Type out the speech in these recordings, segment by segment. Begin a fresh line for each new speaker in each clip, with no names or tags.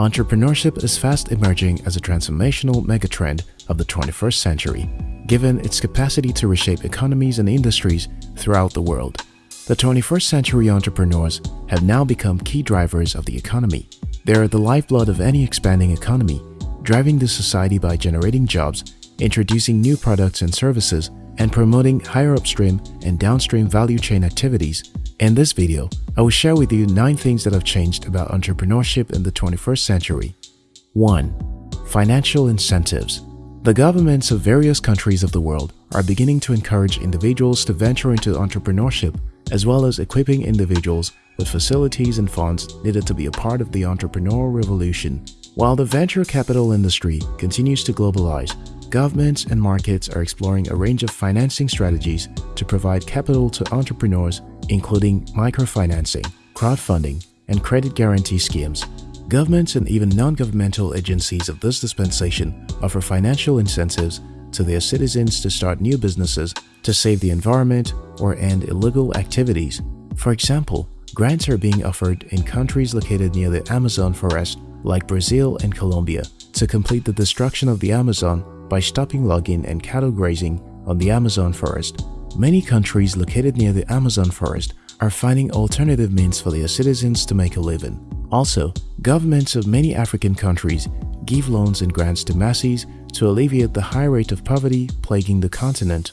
Entrepreneurship is fast emerging as a transformational megatrend of the 21st century, given its capacity to reshape economies and industries throughout the world. The 21st century entrepreneurs have now become key drivers of the economy. They are the lifeblood of any expanding economy, driving the society by generating jobs, introducing new products and services, and promoting higher upstream and downstream value chain activities. In this video, I will share with you 9 things that have changed about entrepreneurship in the 21st century. 1. Financial incentives The governments of various countries of the world are beginning to encourage individuals to venture into entrepreneurship as well as equipping individuals with facilities and funds needed to be a part of the entrepreneurial revolution. While the venture capital industry continues to globalize, governments and markets are exploring a range of financing strategies to provide capital to entrepreneurs including microfinancing, crowdfunding, and credit guarantee schemes. Governments and even non-governmental agencies of this dispensation offer financial incentives to their citizens to start new businesses to save the environment or end illegal activities. For example, grants are being offered in countries located near the Amazon forest like Brazil and Colombia to complete the destruction of the Amazon by stopping logging and cattle grazing on the Amazon forest. Many countries located near the Amazon forest are finding alternative means for their citizens to make a living. Also, governments of many African countries give loans and grants to masses to alleviate the high rate of poverty plaguing the continent.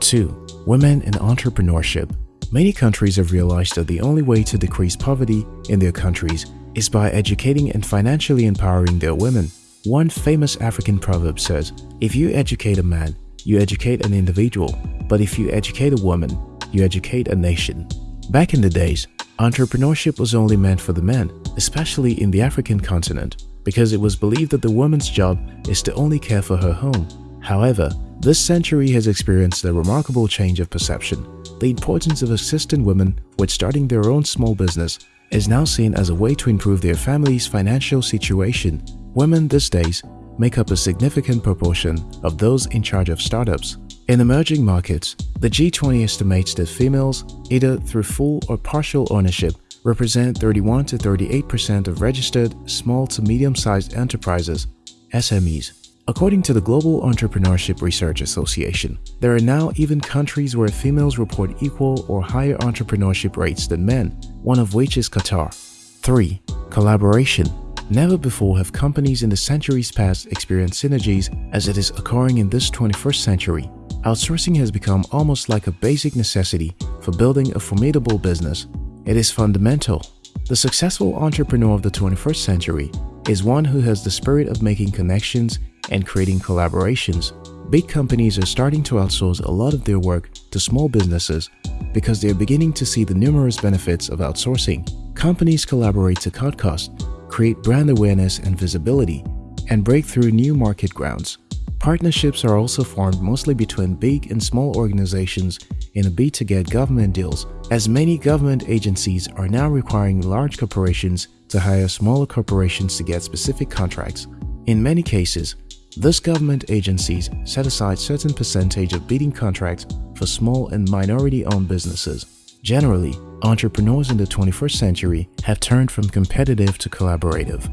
2. Women and entrepreneurship Many countries have realized that the only way to decrease poverty in their countries is by educating and financially empowering their women. One famous African proverb says, if you educate a man, you educate an individual, but if you educate a woman, you educate a nation. Back in the days, entrepreneurship was only meant for the men, especially in the African continent, because it was believed that the woman's job is to only care for her home. However, this century has experienced a remarkable change of perception. The importance of assisting women with starting their own small business is now seen as a way to improve their family's financial situation. Women these days make up a significant proportion of those in charge of startups. In emerging markets, the G20 estimates that females, either through full or partial ownership, represent 31 to 38% of registered small to medium-sized enterprises SMEs. According to the Global Entrepreneurship Research Association, there are now even countries where females report equal or higher entrepreneurship rates than men, one of which is Qatar. 3. Collaboration Never before have companies in the centuries past experienced synergies as it is occurring in this 21st century. Outsourcing has become almost like a basic necessity for building a formidable business. It is fundamental. The successful entrepreneur of the 21st century is one who has the spirit of making connections and creating collaborations. Big companies are starting to outsource a lot of their work to small businesses because they are beginning to see the numerous benefits of outsourcing. Companies collaborate to cut costs, create brand awareness and visibility, and break through new market grounds. Partnerships are also formed mostly between big and small organizations in a bid to get government deals, as many government agencies are now requiring large corporations to hire smaller corporations to get specific contracts. In many cases, these government agencies set aside certain percentage of bidding contracts for small and minority-owned businesses. Generally, entrepreneurs in the 21st century have turned from competitive to collaborative.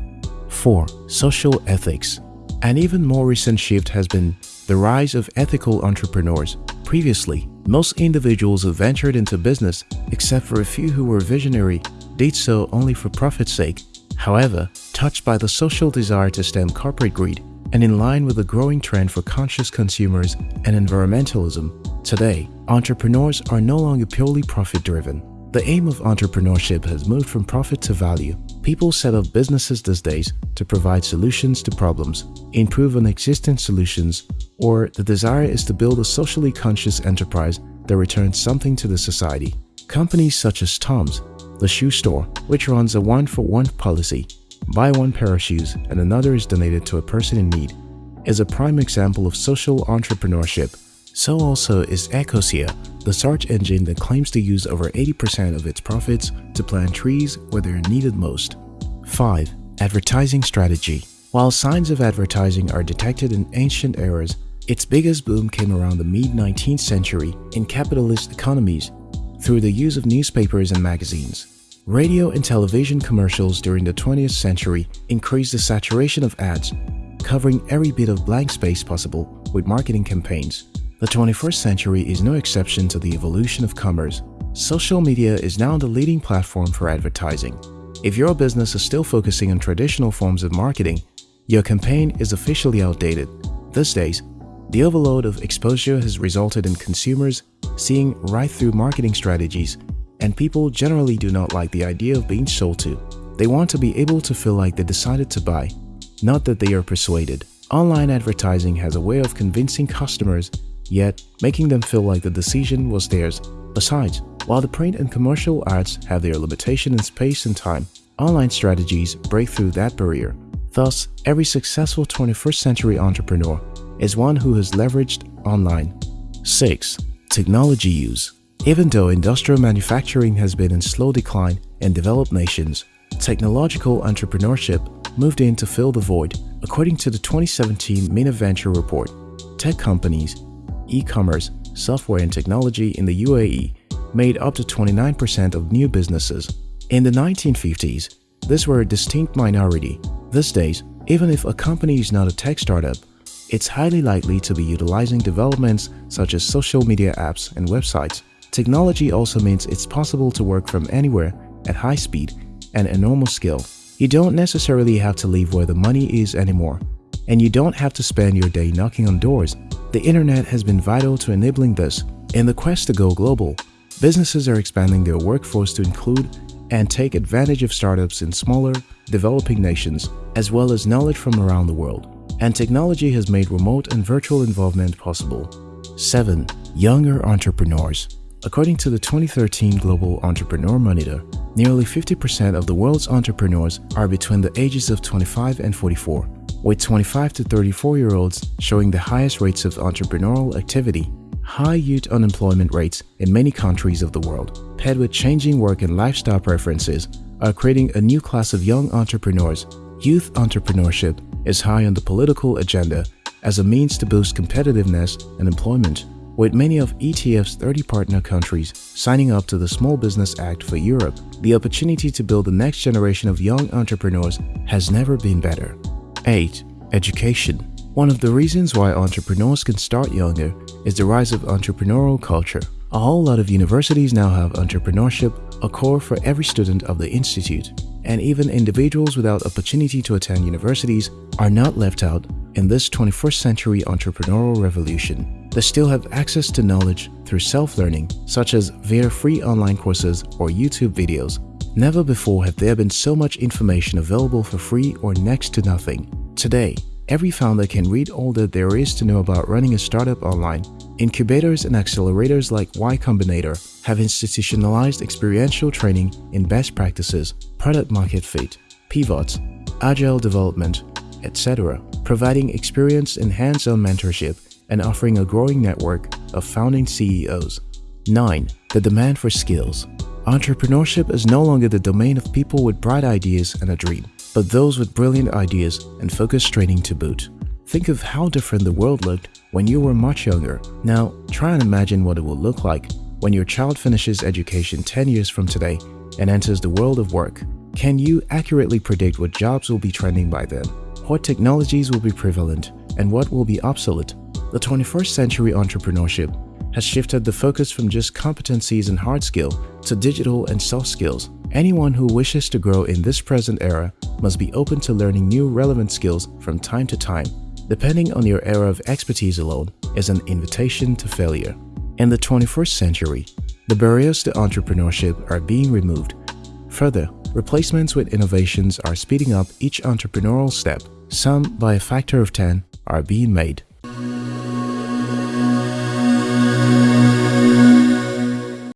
4. Social ethics An even more recent shift has been the rise of ethical entrepreneurs. Previously, most individuals who ventured into business, except for a few who were visionary, did so only for profit's sake. However, touched by the social desire to stem corporate greed, and in line with the growing trend for conscious consumers and environmentalism, today, entrepreneurs are no longer purely profit-driven. The aim of entrepreneurship has moved from profit to value. People set up businesses these days to provide solutions to problems, improve on existing solutions, or the desire is to build a socially conscious enterprise that returns something to the society. Companies such as Tom's, the shoe store, which runs a one-for-one -one policy, buy one pair of shoes and another is donated to a person in need, is a prime example of social entrepreneurship so also is Ecosia, the search engine that claims to use over 80% of its profits to plant trees where they are needed most. 5. Advertising Strategy While signs of advertising are detected in ancient eras, its biggest boom came around the mid-19th century in capitalist economies through the use of newspapers and magazines. Radio and television commercials during the 20th century increased the saturation of ads, covering every bit of blank space possible with marketing campaigns. The 21st century is no exception to the evolution of commerce. Social media is now the leading platform for advertising. If your business is still focusing on traditional forms of marketing, your campaign is officially outdated. These days, the overload of exposure has resulted in consumers seeing right through marketing strategies and people generally do not like the idea of being sold to. They want to be able to feel like they decided to buy, not that they are persuaded. Online advertising has a way of convincing customers, yet making them feel like the decision was theirs. Besides, while the print and commercial ads have their limitation in space and time, online strategies break through that barrier. Thus, every successful 21st century entrepreneur is one who has leveraged online. 6. Technology use Even though industrial manufacturing has been in slow decline in developed nations, technological entrepreneurship moved in to fill the void. According to the 2017 Venture report, tech companies, e-commerce, software and technology in the UAE made up to 29% of new businesses. In the 1950s, these were a distinct minority. These days, even if a company is not a tech startup, it's highly likely to be utilizing developments such as social media apps and websites. Technology also means it's possible to work from anywhere at high speed and enormous skill. You don't necessarily have to leave where the money is anymore, and you don't have to spend your day knocking on doors. The internet has been vital to enabling this. In the quest to go global, businesses are expanding their workforce to include and take advantage of startups in smaller, developing nations, as well as knowledge from around the world and technology has made remote and virtual involvement possible. 7. Younger entrepreneurs According to the 2013 Global Entrepreneur Monitor, nearly 50% of the world's entrepreneurs are between the ages of 25 and 44, with 25 to 34 year olds showing the highest rates of entrepreneurial activity. High youth unemployment rates in many countries of the world, paired with changing work and lifestyle preferences, are creating a new class of young entrepreneurs. Youth entrepreneurship is high on the political agenda as a means to boost competitiveness and employment, with many of ETF's 30 partner countries signing up to the Small Business Act for Europe, the opportunity to build the next generation of young entrepreneurs has never been better. 8. Education One of the reasons why entrepreneurs can start younger is the rise of entrepreneurial culture. A whole lot of universities now have entrepreneurship, a core for every student of the institute and even individuals without opportunity to attend universities are not left out in this 21st century entrepreneurial revolution. They still have access to knowledge through self-learning, such as via free online courses or YouTube videos. Never before have there been so much information available for free or next to nothing. Today, every founder can read all that there is to know about running a startup online Incubators and accelerators like Y Combinator have institutionalized experiential training in best practices, product market fit, pivots, agile development, etc., providing experience in hands-on mentorship and offering a growing network of founding CEOs. 9. The demand for skills. Entrepreneurship is no longer the domain of people with bright ideas and a dream, but those with brilliant ideas and focused training to boot. Think of how different the world looked when you were much younger. Now, try and imagine what it will look like when your child finishes education 10 years from today and enters the world of work. Can you accurately predict what jobs will be trending by then? What technologies will be prevalent and what will be obsolete? The 21st century entrepreneurship has shifted the focus from just competencies and hard skill to digital and soft skills. Anyone who wishes to grow in this present era must be open to learning new relevant skills from time to time depending on your area of expertise alone, is an invitation to failure. In the 21st century, the barriers to entrepreneurship are being removed. Further, replacements with innovations are speeding up each entrepreneurial step. Some, by a factor of 10, are being made.